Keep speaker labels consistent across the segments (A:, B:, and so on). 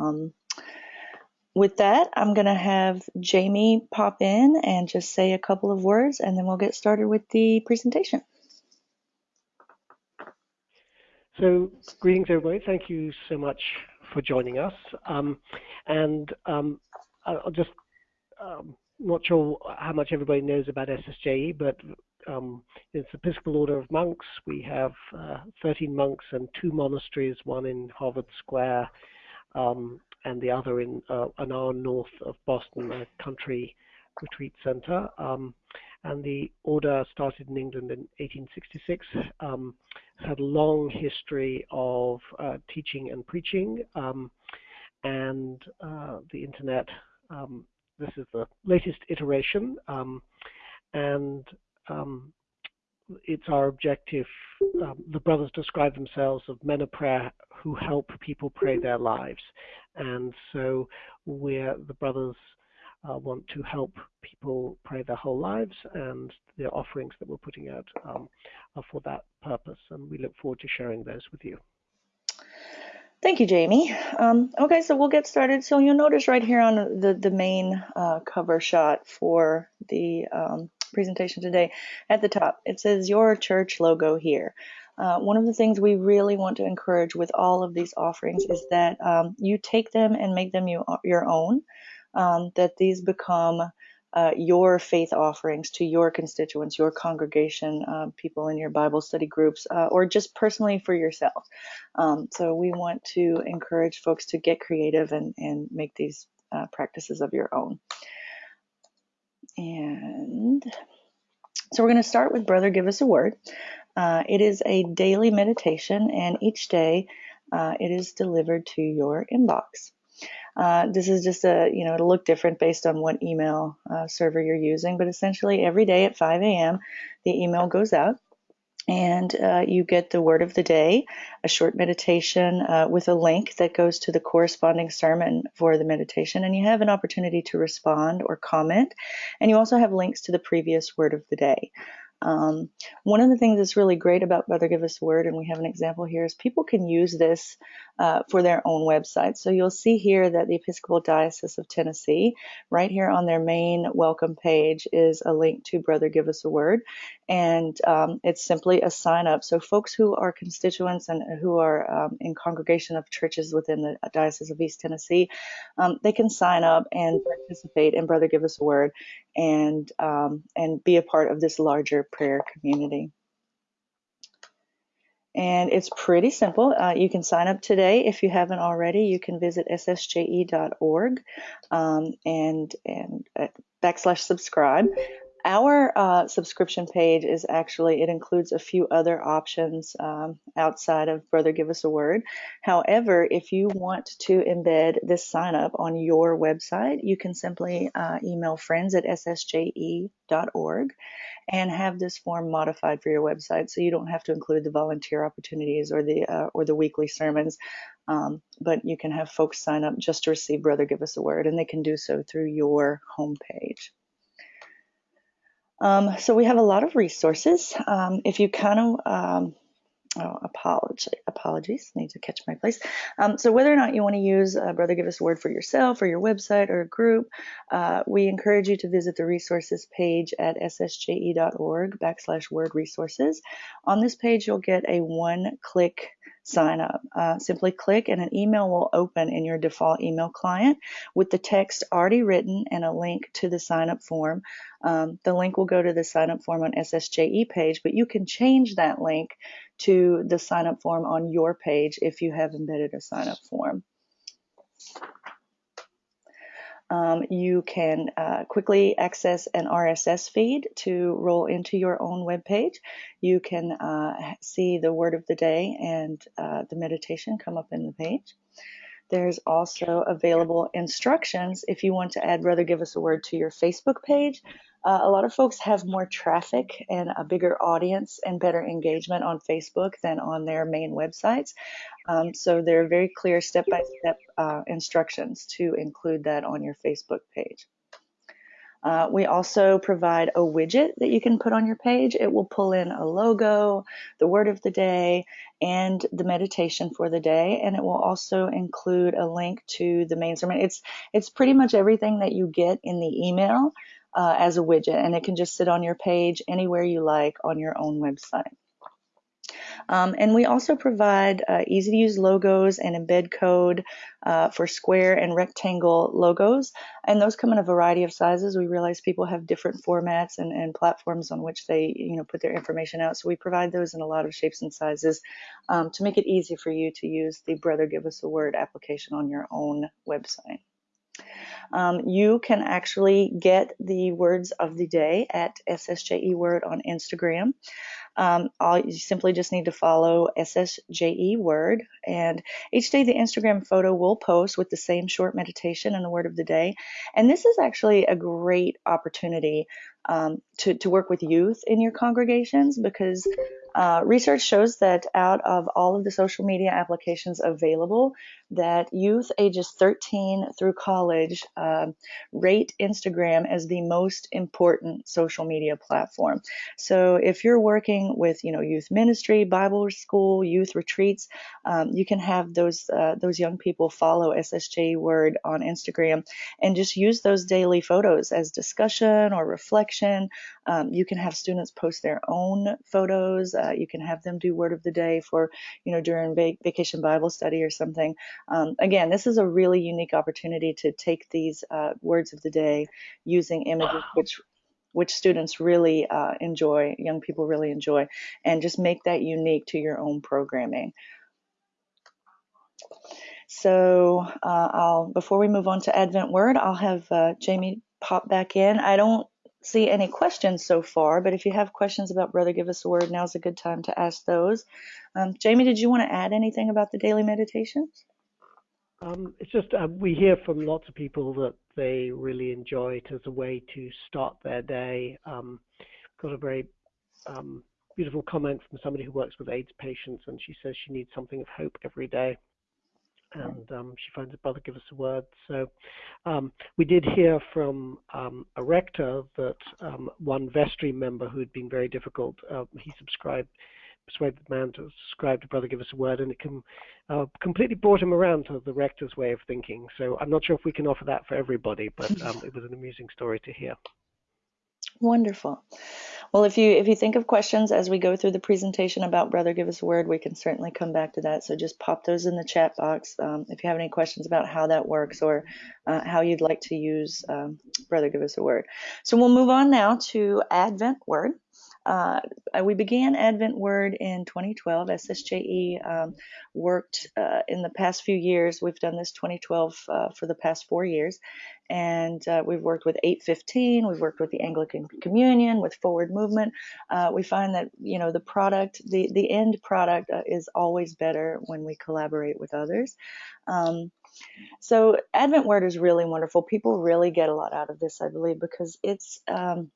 A: Um, with that, I'm going to have Jamie pop in and just say a couple of words, and then we'll get started with the presentation.
B: So, greetings, everybody. Thank you so much for joining us. Um, and um, I'll just, um, not sure how much everybody knows about SSJE, but um, it's the Episcopal Order of Monks. We have uh, 13 monks and two monasteries, one in Harvard Square um, and the other in uh, an hour north of Boston, a country retreat center. Um, and the order started in England in 1866. Um, had a long history of uh, teaching and preaching, um, and uh, the internet. Um, this is the latest iteration, um, and it's our objective. The brothers describe themselves as men of prayer who help people pray their lives, and so we're the brothers uh, want to help people pray their whole lives, and the offerings that we're putting out um, are for that purpose. And we look forward to sharing those with you.
A: Thank you, Jamie. Um, okay, so we'll get started. So you'll notice right here on the, the main uh, cover shot for the um, presentation today, at the top, it says your church logo here. Uh, one of the things we really want to encourage with all of these offerings is that um, you take them and make them you, your own um, that these become uh, your faith offerings to your constituents, your congregation, uh, people in your Bible study groups, uh, or just personally for yourself. Um, so we want to encourage folks to get creative and, and make these uh, practices of your own. And so we're going to start with Brother Give Us a Word. Uh, it is a daily meditation, and each day uh, it is delivered to your inbox. Uh, this is just a, you know, it'll look different based on what email uh, server you're using, but essentially every day at 5 a.m., the email goes out and uh, you get the word of the day, a short meditation uh, with a link that goes to the corresponding sermon for the meditation, and you have an opportunity to respond or comment. And you also have links to the previous word of the day. Um, one of the things that's really great about Brother Give Us Word, and we have an example here, is people can use this uh, for their own website. So you'll see here that the Episcopal Diocese of Tennessee, right here on their main welcome page, is a link to Brother Give Us a Word, and um, it's simply a sign up. So folks who are constituents and who are um, in congregation of churches within the Diocese of East Tennessee, um, they can sign up and participate in Brother Give Us a Word and um, and be a part of this larger prayer community. And it's pretty simple. Uh, you can sign up today if you haven't already. You can visit ssje.org um, and and uh, backslash subscribe. Our uh, subscription page is actually, it includes a few other options um, outside of Brother Give Us a Word. However, if you want to embed this sign up on your website, you can simply uh, email friends at ssje.org and have this form modified for your website so you don't have to include the volunteer opportunities or the uh, or the weekly sermons um, but you can have folks sign up just to receive brother give us a word and they can do so through your homepage um, so we have a lot of resources. Um, if you kind of um, Oh, apologies. Need to catch my place. Um, so whether or not you want to use uh, Brother Give Us a Word for yourself or your website or a group, uh, we encourage you to visit the resources page at ssje.org backslash word resources. On this page, you'll get a one-click sign up. Uh, simply click and an email will open in your default email client with the text already written and a link to the sign up form. Um, the link will go to the sign up form on SSJE page, but you can change that link to the sign up form on your page if you have embedded a sign up form. Um, you can uh, quickly access an RSS feed to roll into your own web page. You can uh, see the word of the day and uh, the meditation come up in the page. There's also available instructions if you want to add Brother Give Us a Word to your Facebook page uh, a lot of folks have more traffic and a bigger audience and better engagement on Facebook than on their main websites. Um, so there are very clear step by step instructions to include that on your Facebook page. Uh, we also provide a widget that you can put on your page. It will pull in a logo, the word of the day, and the meditation for the day, and it will also include a link to the main sermon. It's it's pretty much everything that you get in the email uh, as a widget, and it can just sit on your page anywhere you like on your own website. Um, and we also provide uh, easy to use logos and embed code uh, for square and rectangle logos. And those come in a variety of sizes. We realize people have different formats and, and platforms on which they you know, put their information out. So we provide those in a lot of shapes and sizes um, to make it easy for you to use the Brother Give Us a Word application on your own website. Um, you can actually get the words of the day at SSJE Word on Instagram. Um, you simply just need to follow SSJE Word, and each day the Instagram photo will post with the same short meditation and the word of the day. And this is actually a great opportunity um, to, to work with youth in your congregations because uh, research shows that out of all of the social media applications available, that youth ages 13 through college uh, rate Instagram as the most important social media platform. So if you're working with, you know, youth ministry, Bible school, youth retreats, um, you can have those uh, those young people follow SSJ Word on Instagram and just use those daily photos as discussion or reflection. Um, you can have students post their own photos. Uh, you can have them do Word of the Day for, you know, during vacation Bible study or something. Um, again, this is a really unique opportunity to take these uh, words of the day using images which which students really uh, enjoy, young people really enjoy, and just make that unique to your own programming. So uh, I'll before we move on to Advent Word, I'll have uh, Jamie pop back in. I don't see any questions so far, but if you have questions about Brother Give Us a Word, now's a good time to ask those. Um, Jamie, did you want to add anything about the daily meditations?
B: Um, it's just uh, we hear from lots of people that they really enjoy it as a way to start their day. Um, got a very um, beautiful comment from somebody who works with AIDS patients, and she says she needs something of hope every day. And um, she finds a brother give us a word. So um, we did hear from um, a rector that one vestry member who had been very difficult, uh, he subscribed persuade the man to subscribe to Brother Give Us a Word, and it can uh, completely brought him around to the rector's way of thinking. So I'm not sure if we can offer that for everybody, but um, it was an amusing story to hear.
A: Wonderful. Well, if you if you think of questions as we go through the presentation about Brother Give Us a Word, we can certainly come back to that. So just pop those in the chat box um, if you have any questions about how that works or uh, how you'd like to use um, Brother Give Us a Word. So we'll move on now to Advent Word. Uh, we began Advent Word in 2012. SSJE um, worked uh, in the past few years. We've done this 2012 uh, for the past four years, and uh, we've worked with 815. We've worked with the Anglican Communion, with Forward Movement. Uh, we find that you know the product, the the end product, uh, is always better when we collaborate with others. Um, so Advent Word is really wonderful. People really get a lot out of this, I believe, because it's um,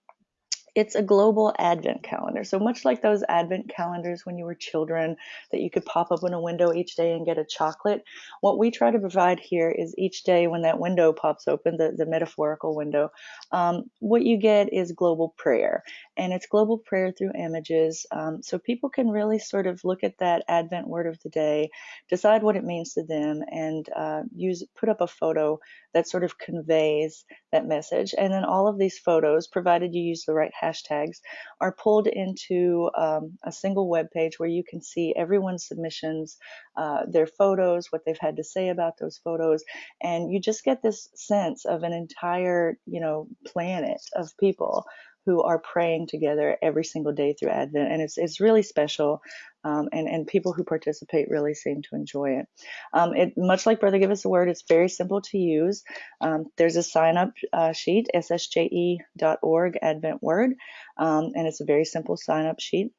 A: it's a global advent calendar. So much like those advent calendars when you were children that you could pop up in a window each day and get a chocolate, what we try to provide here is each day when that window pops open, the, the metaphorical window, um, what you get is global prayer. And it's global prayer through images. Um, so people can really sort of look at that advent word of the day, decide what it means to them, and uh, use put up a photo that sort of conveys that message. And then all of these photos, provided you use the right hashtags, are pulled into um, a single web page where you can see everyone's submissions, uh, their photos, what they've had to say about those photos, and you just get this sense of an entire, you know, planet of people who are praying together every single day through Advent, and it's it's really special. Um, and and people who participate really seem to enjoy it. Um, it much like Brother Give Us a Word, it's very simple to use. Um, there's a sign up uh, sheet, ssje.org Advent Word, um, and it's a very simple sign up sheet.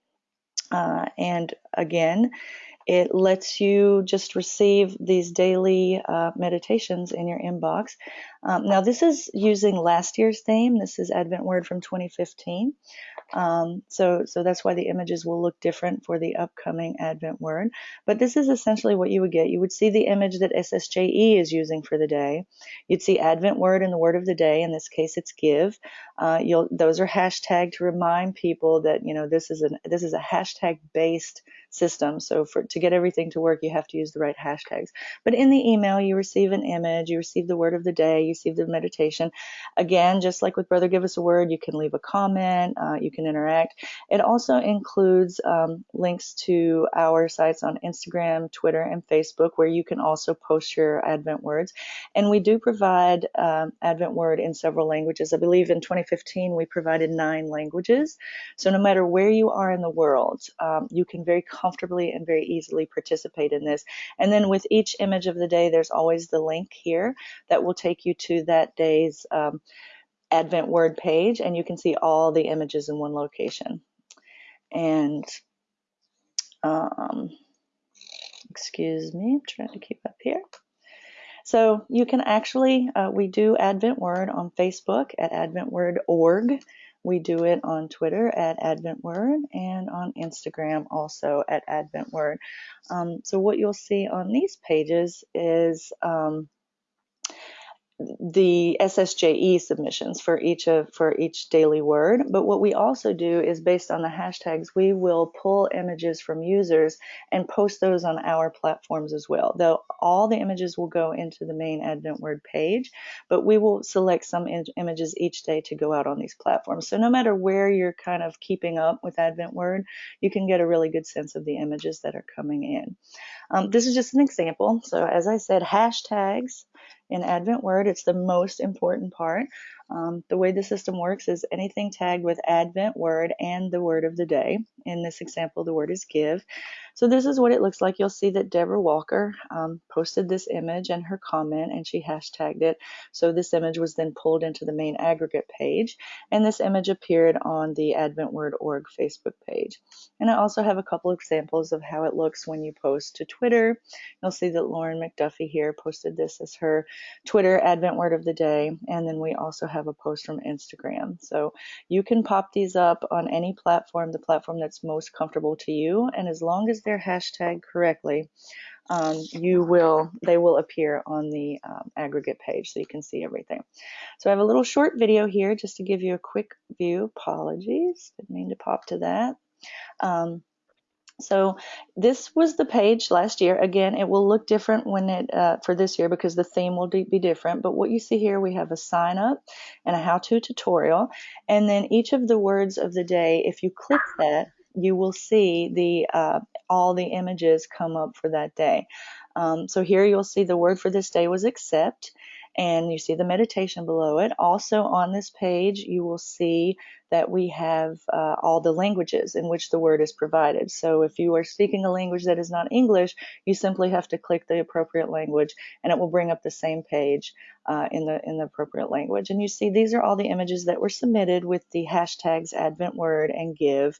A: Uh, and again, it lets you just receive these daily uh, meditations in your inbox. Um, now, this is using last year's theme. This is Advent Word from 2015. Um, so, so that's why the images will look different for the upcoming Advent word. But this is essentially what you would get. You would see the image that SSJE is using for the day. You'd see Advent word and the word of the day. In this case, it's give. Uh, you'll those are hashtagged to remind people that you know this is a this is a hashtag based system. So for to get everything to work, you have to use the right hashtags. But in the email, you receive an image, you receive the word of the day, you receive the meditation. Again, just like with Brother Give Us a Word, you can leave a comment, uh, you can interact. It also includes um, links to our sites on Instagram, Twitter, and Facebook, where you can also post your Advent words. And we do provide um, Advent word in several languages. I believe in 2015 we provided nine languages. So no matter where you are in the world, um, you can very comfortably and very easily participate in this. And then with each image of the day, there's always the link here that will take you to that day's um, Advent word page, and you can see all the images in one location. And um, excuse me, I'm trying to keep up here. So you can actually, uh, we do Advent Word on Facebook at adventword.org. We do it on Twitter at Advent Word and on Instagram also at Advent Word. Um, so what you'll see on these pages is um, the SSJE submissions for each of for each daily word. But what we also do is based on the hashtags, we will pull images from users and post those on our platforms as well. Though all the images will go into the main Advent Word page, but we will select some in- images each day to go out on these platforms. So no matter where you're kind of keeping up with Advent Word, you can get a really good sense of the images that are coming in. Um, this is just an example. So as I said, hashtags in Advent Word. It's the most important part. Um, the way the system works is anything tagged with Advent word and the word of the day. In this example, the word is give. So this is what it looks like. You'll see that Deborah Walker um, posted this image and her comment, and she hashtagged it. So this image was then pulled into the main aggregate page, and this image appeared on the AdventWord.org Facebook page. And I also have a couple examples of how it looks when you post to Twitter. You'll see that Lauren McDuffie here posted this as her Twitter Advent Word of the Day, and then we also have a post from Instagram. So you can pop these up on any platform, the platform that's most comfortable to you, and as long as they're hashtagged correctly, um, you will they will appear on the um, aggregate page so you can see everything. So I have a little short video here just to give you a quick view. Apologies, didn't mean to pop to that. Um, so this was the page last year. Again, it will look different when it uh, for this year because the theme will be different. But what you see here, we have a sign up and a how-to tutorial, and then each of the words of the day. If you click that, you will see the uh, all the images come up for that day. Um, so here you'll see the word for this day was accept and you see the meditation below it. Also on this page, you will see that we have uh, all the languages in which the word is provided. So if you are speaking a language that is not English, you simply have to click the appropriate language and it will bring up the same page uh, in the in the appropriate language. And you see these are all the images that were submitted with the hashtags Advent Word and Give,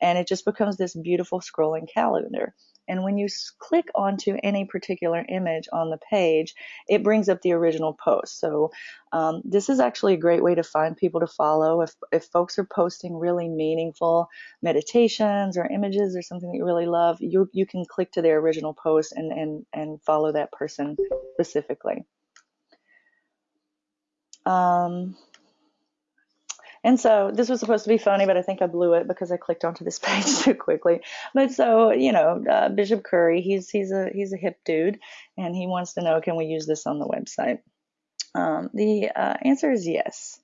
A: and it just becomes this beautiful scrolling calendar. And when you click onto any particular image on the page, it brings up the original post. So um, this is actually a great way to find people to follow. If, if folks are posting really meaningful meditations or images or something that you really love, you, you can click to their original post and, and, and follow that person specifically. Um, and so this was supposed to be funny, but I think I blew it because I clicked onto this page too quickly. But so you know, uh, Bishop Curry, he's he's a he's a hip dude, and he wants to know, can we use this on the website? Um, the uh, answer is yes.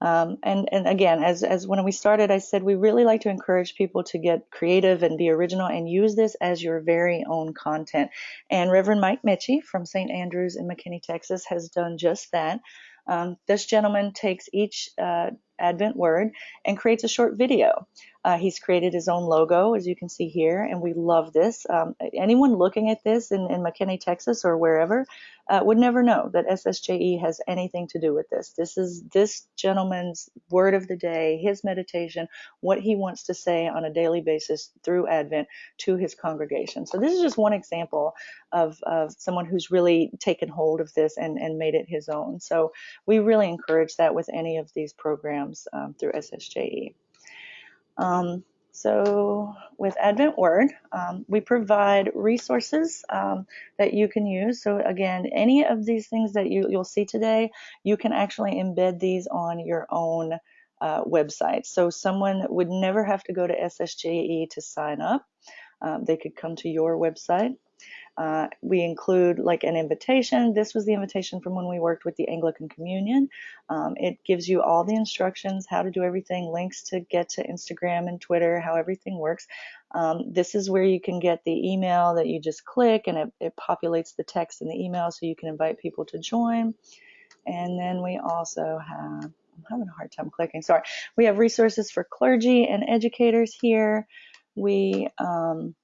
A: Um, and, and again, as, as when we started, I said we really like to encourage people to get creative and be original and use this as your very own content. And Reverend Mike Mitchie from St. Andrews in McKinney, Texas, has done just that. Um, this gentleman takes each uh, Advent word and creates a short video. Uh, he's created his own logo, as you can see here, and we love this. Um, anyone looking at this in, in McKinney, Texas, or wherever, uh, would never know that SSJE has anything to do with this. This is this gentleman's word of the day, his meditation, what he wants to say on a daily basis through Advent to his congregation. So this is just one example of, of someone who's really taken hold of this and, and made it his own. So we really encourage that with any of these programs um, through SSJE. Um, so, with Advent Word, um, we provide resources um, that you can use. So, again, any of these things that you, you'll see today, you can actually embed these on your own uh, website. So, someone would never have to go to SSJE to sign up. Um, they could come to your website uh, we include like an invitation. This was the invitation from when we worked with the Anglican Communion. Um, it gives you all the instructions, how to do everything, links to get to Instagram and Twitter, how everything works. Um, this is where you can get the email that you just click and it, it populates the text in the email so you can invite people to join. And then we also have, I'm having a hard time clicking, sorry. We have resources for clergy and educators here. We, um,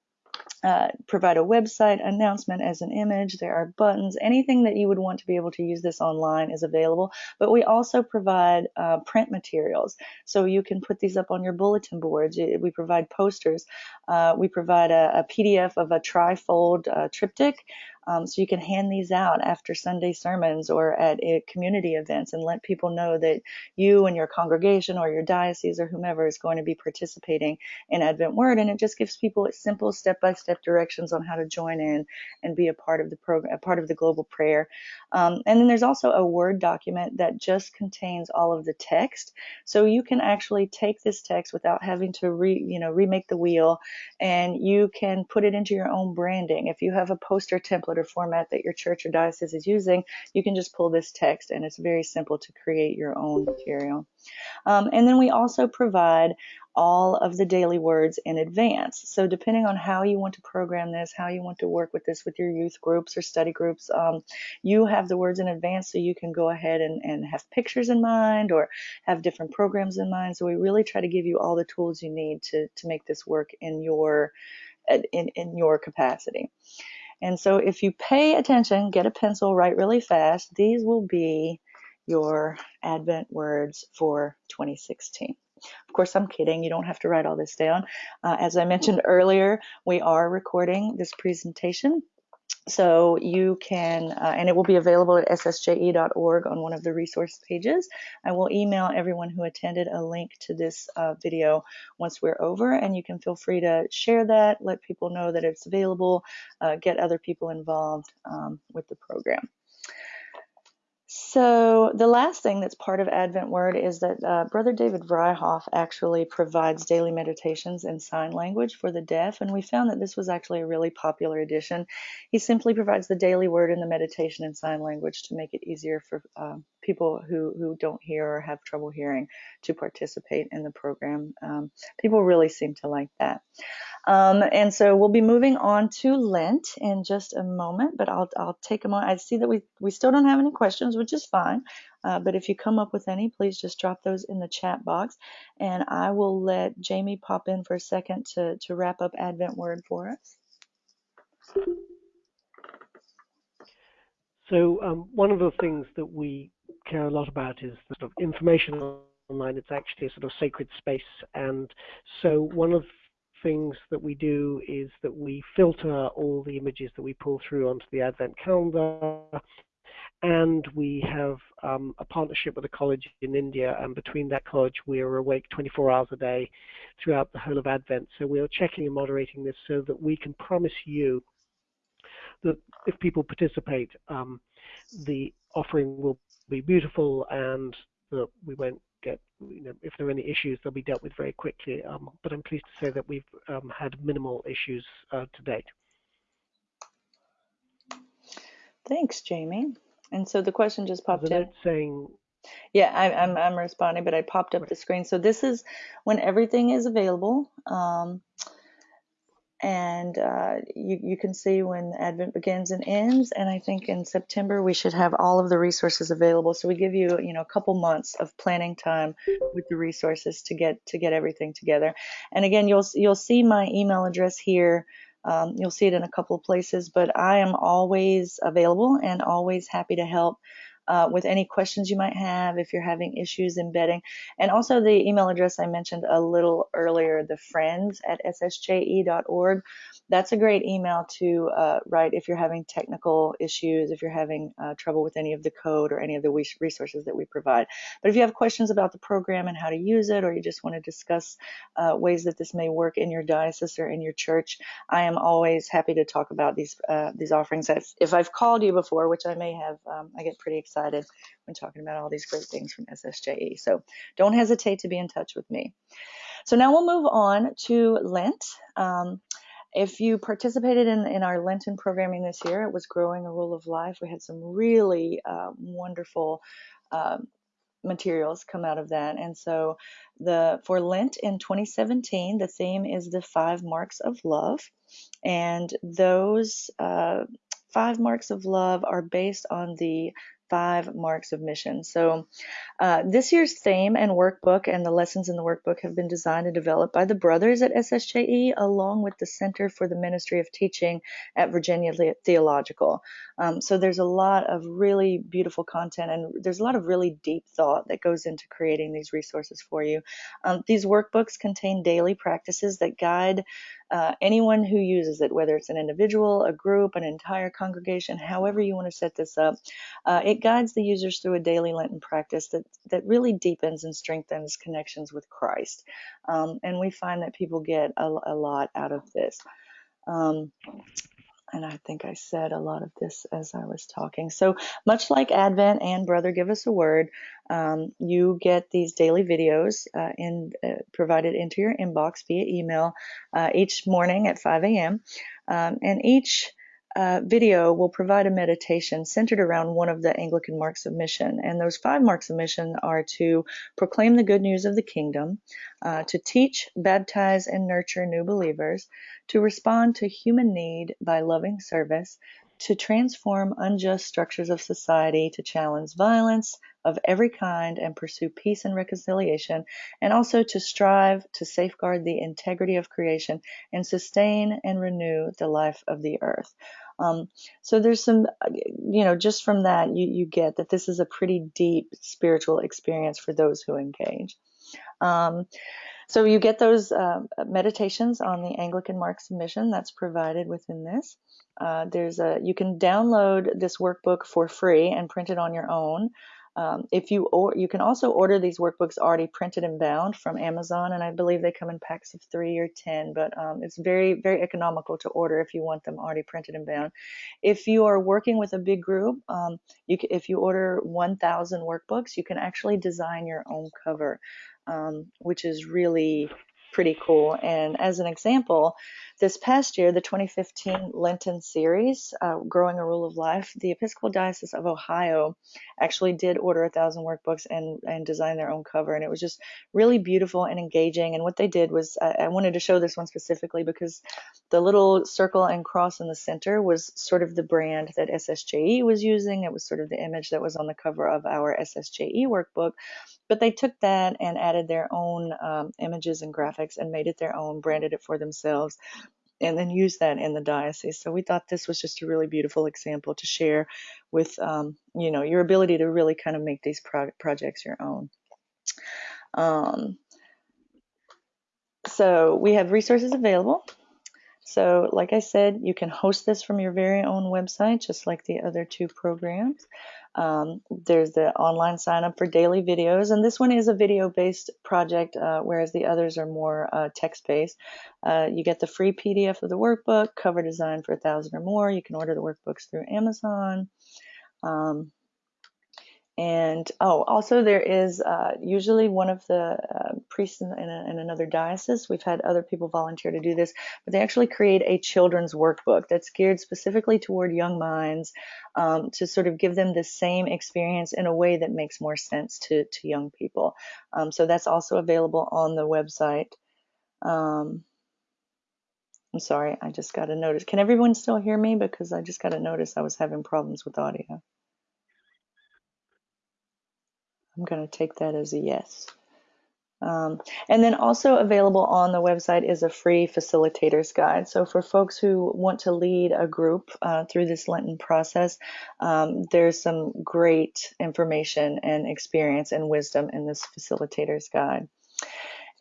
A: uh, provide a website announcement as an image. There are buttons. Anything that you would want to be able to use this online is available. But we also provide uh, print materials. So you can put these up on your bulletin boards. We provide posters. Uh, we provide a, a, PDF of a trifold uh, triptych um, so you can hand these out after Sunday sermons or at community events and let people know that you and your congregation or your diocese or whomever is going to be participating in Advent Word. And it just gives people simple step by step directions on how to join in and be a part of the program, a part of the global prayer. Um, and then there's also a Word document that just contains all of the text. So you can actually take this text without having to re, you know, remake the wheel and you can put it into your own branding. If you have a poster template or format that your church or diocese is using, you can just pull this text and it's very simple to create your own material. Um, and then we also provide all of the daily words in advance. So depending on how you want to program this, how you want to work with this with your youth groups or study groups, um, you have the words in advance so you can go ahead and, and have pictures in mind or have different programs in mind. So we really try to give you all the tools you need to, to make this work in your in, in your capacity. And so if you pay attention, get a pencil, write really fast, these will be your Advent words for 2016. Of course, I'm kidding. You don't have to write all this down. Uh, as I mentioned earlier, we are recording this presentation so you can, uh, and it will be available at ssje.org on one of the resource pages. I will email everyone who attended a link to this uh, video once we're over, and you can feel free to share that, let people know that it's available, uh, get other people involved um, with the program. So the last thing that's part of Advent Word is that uh, Brother David Vryhoff actually provides daily meditations in sign language for the deaf, and we found that this was actually a really popular addition. He simply provides the daily word and the meditation in sign language to make it easier for uh, people who, who don't hear or have trouble hearing to participate in the program. Um, people really seem to like that. Um, and so we'll be moving on to Lent in just a moment, but I'll, I'll take a moment. I see that we, we still don't have any questions, which is fine. Uh, but if you come up with any, please just drop those in the chat box. And I will let Jamie pop in for a second to, to wrap up Advent Word for us.
B: So um, one of the things that we care a lot about is the sort of information online. It's actually a sort of sacred space. And so one of things that we do is that we filter all the images that we pull through onto the Advent calendar. And we have um, a partnership with a college in India, and between that college, we are awake 24 hours a day throughout the whole of Advent. So we are checking and moderating this so that we can promise you that if people participate, um, the offering will be beautiful and that we won't get, you know, if there are any issues, they'll be dealt with very quickly. Um, but I'm pleased to say that we've um, had minimal issues uh, to date.
A: Thanks, Jamie. And so the question just popped up.
B: saying.
A: Yeah, I, I'm, I'm responding, but I popped up right. the screen. So this is when everything is available. Um, and uh, you, you can see when Advent begins and ends. And I think in September we should have all of the resources available. So we give you, you know, a couple months of planning time with the resources to get to get everything together. And again, you'll you'll see my email address here. Um, you'll see it in a couple of places, but I am always available and always happy to help. Uh, with any questions you might have if you're having issues embedding. And also the email address I mentioned a little earlier, the friends at ssje.org. That's a great email to uh, write if you're having technical issues, if you're having uh, trouble with any of the code or any of the resources that we provide. But if you have questions about the program and how to use it, or you just want to discuss uh, ways that this may work in your diocese or in your church, I am always happy to talk about these uh, these offerings. If I've called you before, which I may have, um, I get pretty excited when talking about all these great things from SSJE. So don't hesitate to be in touch with me. So now we'll move on to Lent. Um, if you participated in, in our Lenten programming this year, it was Growing a Rule of Life. We had some really uh, wonderful uh, materials come out of that. And so the for Lent in 2017, the theme is the five marks of love. And those uh, five marks of love are based on the five marks of mission. So, uh, this year's theme and workbook and the lessons in the workbook have been designed and developed by the brothers at SSJE, along with the Center for the Ministry of Teaching at Virginia Theological. Um, so, there's a lot of really beautiful content and there's a lot of really deep thought that goes into creating these resources for you. Um, these workbooks contain daily practices that guide uh, anyone who uses it, whether it's an individual, a group, an entire congregation, however you want to set this up, uh, it guides the users through a daily Lenten practice that, that really deepens and strengthens connections with Christ. Um, and we find that people get a, a lot out of this. Um, and I think I said a lot of this as I was talking. So much like Advent and Brother Give Us a Word, um, you get these daily videos uh, in, uh, provided into your inbox via email uh, each morning at 5 a.m. Um, and each uh, video will provide a meditation centered around one of the Anglican marks of mission. And those five marks of mission are to proclaim the good news of the kingdom, uh, to teach, baptize, and nurture new believers, to respond to human need by loving service, to transform unjust structures of society, to challenge violence of every kind and pursue peace and reconciliation, and also to strive to safeguard the integrity of creation and sustain and renew the life of the earth. Um, so there's some, you know, just from that, you, you get that this is a pretty deep spiritual experience for those who engage. Um, so you get those uh, meditations on the Anglican marks of mission that's provided within this. Uh, there's a you can download this workbook for free and print it on your own. Um, if you or you can also order these workbooks already printed and bound from Amazon, and I believe they come in packs of three or ten. But um, it's very very economical to order if you want them already printed and bound. If you are working with a big group, um, you can, if you order 1,000 workbooks, you can actually design your own cover, um, which is really pretty cool. And as an example, this past year, the 2015 Lenten series, uh, Growing a Rule of Life, the Episcopal Diocese of Ohio actually did order a thousand workbooks and, and design their own cover. And it was just really beautiful and engaging. And what they did was, I, I wanted to show this one specifically because the little circle and cross in the center was sort of the brand that SSJE was using. It was sort of the image that was on the cover of our SSJE workbook. But they took that and added their own um, images and graphics and made it their own, branded it for themselves and then used that in the diocese. So we thought this was just a really beautiful example to share with, um, you know, your ability to really kind of make these pro- projects your own. Um, so we have resources available. So, like I said, you can host this from your very own website, just like the other two programs. Um, there's the online sign up for daily videos, and this one is a video based project, uh, whereas the others are more uh, text based. Uh, you get the free PDF of the workbook, cover design for a thousand or more. You can order the workbooks through Amazon. Um, and oh, also there is uh, usually one of the uh, priests in, in, a, in, another diocese. We've had other people volunteer to do this, but they actually create a children's workbook that's geared specifically toward young minds um, to sort of give them the same experience in a way that makes more sense to, to young people. Um, so that's also available on the website. Um, I'm sorry, I just got a notice. Can everyone still hear me? Because I just got a notice I was having problems with audio. I'm going to take that as a yes. Um, and then also available on the website is a free facilitator's guide. So for folks who want to lead a group uh, through this Lenten process, um, there's some great information and experience and wisdom in this facilitator's guide.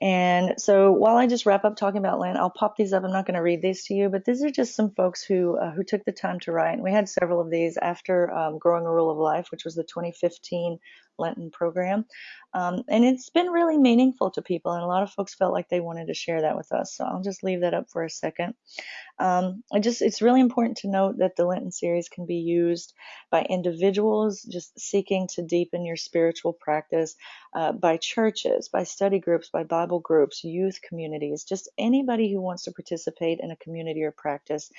A: And so while I just wrap up talking about Lent, I'll pop these up. I'm not going to read these to you, but these are just some folks who uh, who took the time to write. And we had several of these after um, Growing a Rule of Life, which was the 2015 Lenten program. Um, and it's been really meaningful to people, and a lot of folks felt like they wanted to share that with us. So I'll just leave that up for a second. Um, I just it's really important to note that the Lenten series can be used by individuals just seeking to deepen your spiritual practice, uh, by churches, by study groups, by Bible groups, youth communities, just anybody who wants to participate in a community or practice.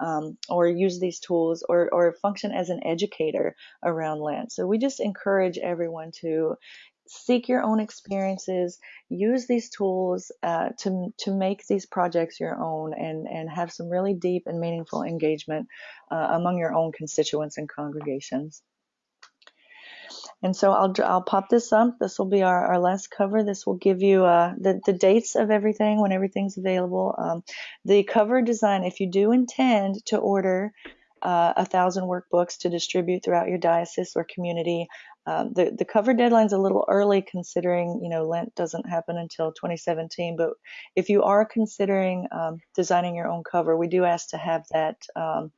A: Um, or use these tools or, or function as an educator around Lent. So we just encourage everyone to seek your own experiences, use these tools uh, to to make these projects your own, and and have some really deep and meaningful engagement uh, among your own constituents and congregations. And so I'll I'll pop this up. This will be our, our last cover. This will give you uh, the the dates of everything when everything's available. Um, the cover design. If you do intend to order uh, a thousand workbooks to distribute throughout your diocese or community. Um, the the cover deadline's a little early considering you know Lent doesn't happen until 2017. But if you are considering um, designing your own cover, we do ask to have that um,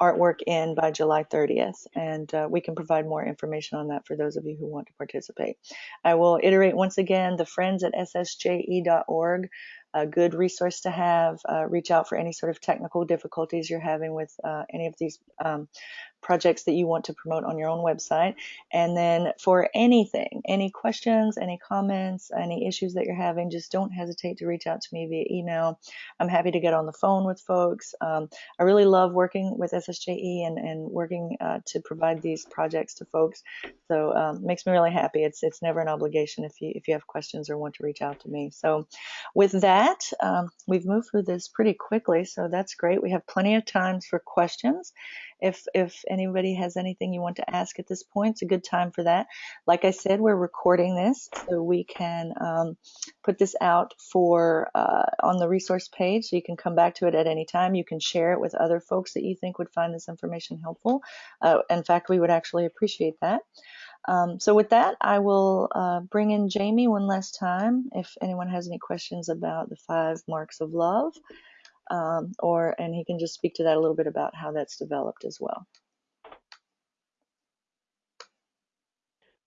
A: artwork in by July 30th, and uh, we can provide more information on that for those of you who want to participate. I will iterate once again the friends at ssje.org a good resource to have. Uh, reach out for any sort of technical difficulties you're having with uh, any of these um, projects that you want to promote on your own website. And then for anything, any questions, any comments, any issues that you're having, just don't hesitate to reach out to me via email. I'm happy to get on the phone with folks. Um, I really love working with SSJE and, and working uh, to provide these projects to folks. So um, makes me really happy. It's it's never an obligation if you if you have questions or want to reach out to me. So with that, um, we've moved through this pretty quickly. So that's great. We have plenty of times for questions. If if anybody has anything you want to ask at this point, it's a good time for that. Like I said, we're recording this so we can um, put this out for uh, on the resource page, so you can come back to it at any time. You can share it with other folks that you think would find this information helpful. Uh, in fact, we would actually appreciate that. Um, so with that, I will uh, bring in Jamie one last time if anyone has any questions about the five marks of love um, or and he can just speak to that a little bit about how that's developed as well.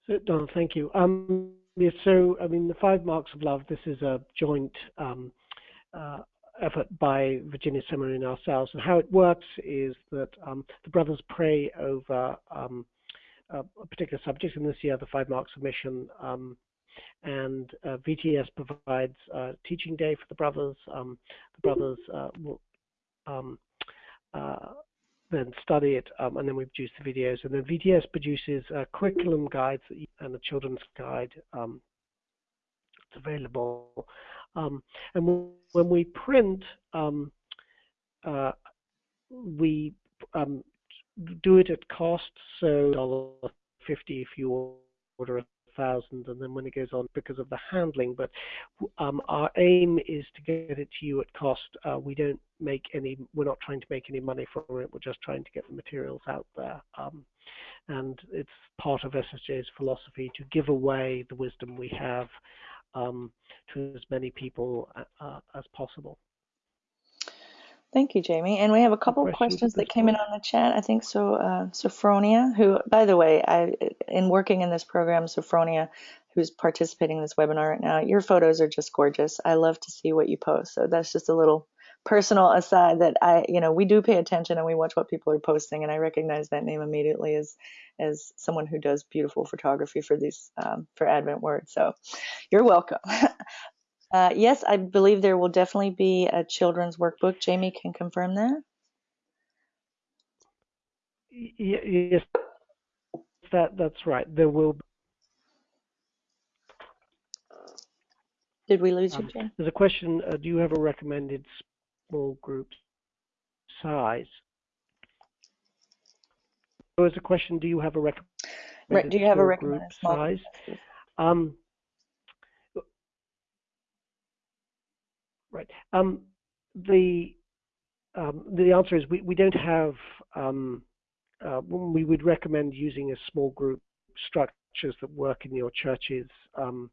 B: So, Donna, thank you. Um, yeah, so, I mean, the five marks of love. This is a joint um, uh, effort by Virginia Seminary and ourselves, and how it works is that um, the brothers pray over um, a, particular subject. And this year, the five marks of mission um, and uh, VTS provides uh, teaching day for the brothers. Um, the brothers uh, will um, uh, then study it, um, and then we produce the videos. And then VTS produces curriculum guides and a children's guide. Um, it's available. Um, and when we print, um, uh, we do it at cost, so $1.50 if you order a thousand, and then when it goes on because of the handling. But um, our aim is to get it to you at cost. Uh, we don't make any. We're not trying to make any money from it. We're just trying to get the materials out there. Um, and it's part of SSJ's philosophy to give away the wisdom we have um, to as many people uh, uh as possible.
A: Thank you, Jamie. And we have a couple of questions that came in on the chat. I think so. Uh, Sophronia, who, by the way, I in working in this program, Sophronia, who's participating in this webinar right now, your photos are just gorgeous. I love to see what you post. So that's just a little personal aside that I, you know, we do pay attention and we watch what people are posting, and I recognize that name immediately as as someone who does beautiful photography for these um, for Advent Word. So you're welcome. Uh, yes, I believe there will definitely be a children's workbook. Jamie can confirm that.
B: Yes, that that's right. There will. Be.
A: Did we lose you, um, Jamie?
B: There's a question. Uh, do you have a recommended small group size? There was a question. Do you have a recommended
A: right, do you have a recommended small
B: size? Um, Right. Um, the um, the answer is we, we don't have. Um, uh, we would recommend using a small group structures that work in your churches, um,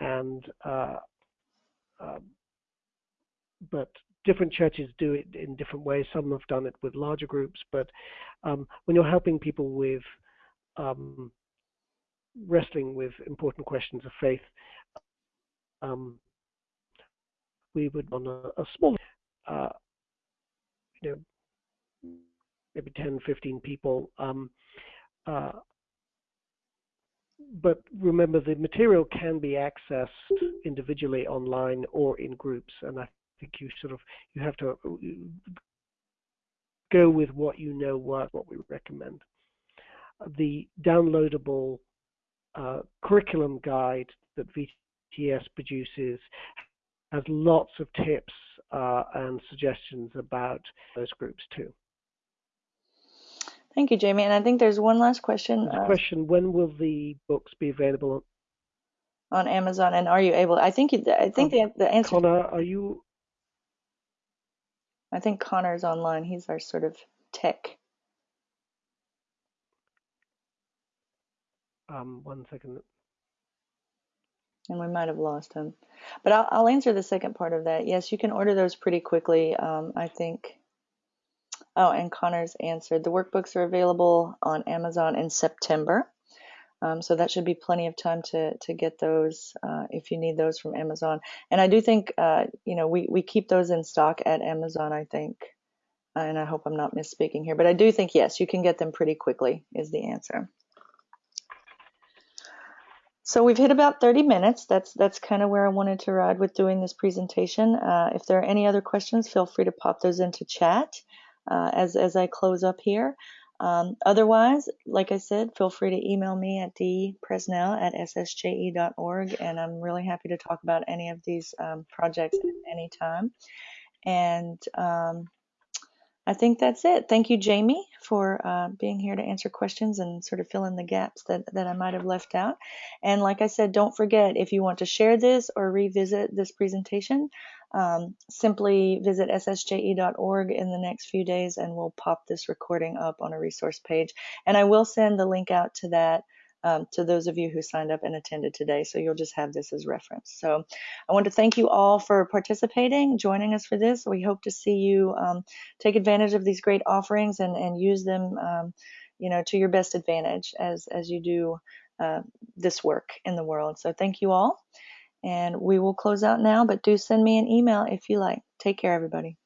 B: and uh, uh, but different churches do it in different ways. Some have done it with larger groups, but um, when you're helping people with wrestling with important questions of faith, um, we would on a, a small, uh, you know, maybe 10, 15 people. Um, uh, but remember, the material can be accessed individually online or in groups, and I think you sort of you have to go with what you know works, what we recommend. The downloadable uh, curriculum guide that VTS produces has lots of tips uh, and suggestions about those groups too.
A: Thank you, Jamie. And I think there's one last question.
B: Uh, question: When will the books be available
A: on Amazon? And are you able? I think I think um, the the answer.
B: Connor, are you?
A: I think Connor's online. He's our sort of tech.
B: Um, one second.
A: And we might have lost him, but I'll, I'll answer the second part of that. Yes, you can order those pretty quickly. Um, I think Oh, and Connor's answered. The workbooks are available on Amazon in September. Um, so that should be plenty of time to to get those uh, if you need those from Amazon. And I do think uh, you know we we keep those in stock at Amazon. I think, and I hope I'm not misspeaking here, but I do think yes, you can get them pretty quickly. Is the answer. So we've hit about 30 minutes. That's that's kind of where I wanted to ride with doing this presentation. Uh, if there are any other questions, feel free to pop those into chat uh, as, as I close up here. Um, otherwise, like I said, feel free to email me at dpresnell at ssje.org, and I'm really happy to talk about any of these um, projects at any time. And um, I think that's it. Thank you, Jamie, for uh, being here to answer questions and sort of fill in the gaps that, that I might have left out. And like I said, don't forget if you want to share this or revisit this presentation, um, simply visit ssje.org in the next few days and we'll pop this recording up on a resource page. And I will send the link out to that um, to those of you who signed up and attended today. So you'll just have this as reference. So I want to thank you all for participating, joining us for this. We hope to see you um, take advantage of these great offerings and, and use them, um, you know, to your best advantage as, as you do uh, this work in the world. So thank you all. And we will close out now, but do send me an email if you like. Take care, everybody.